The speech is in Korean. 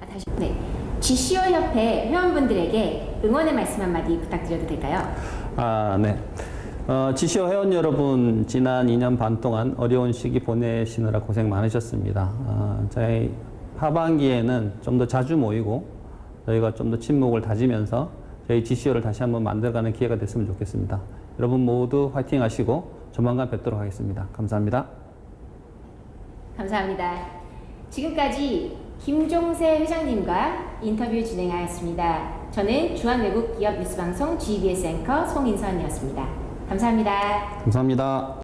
아, 다시 네. GCO 협회 회원분들에게 응원의 말씀 한마디 부탁드려도 될까요? 아, 네. 어, 지시오 회원 여러분, 지난 2년 반 동안 어려운 시기 보내시느라 고생 많으셨습니다. 어, 저희 하반기에는 좀 더 자주 모이고 저희가 좀 더 친목을 다지면서 저희 GCO를 다시 한번 만들어가는 기회가 됐으면 좋겠습니다. 여러분 모두 화이팅 하시고 조만간 뵙도록 하겠습니다. 감사합니다. 감사합니다. 지금까지 김종세 회장님과 인터뷰 진행하였습니다. 저는 중앙외국기업 뉴스방송 GBS 앵커 송인선이었습니다. 감사합니다. 감사합니다.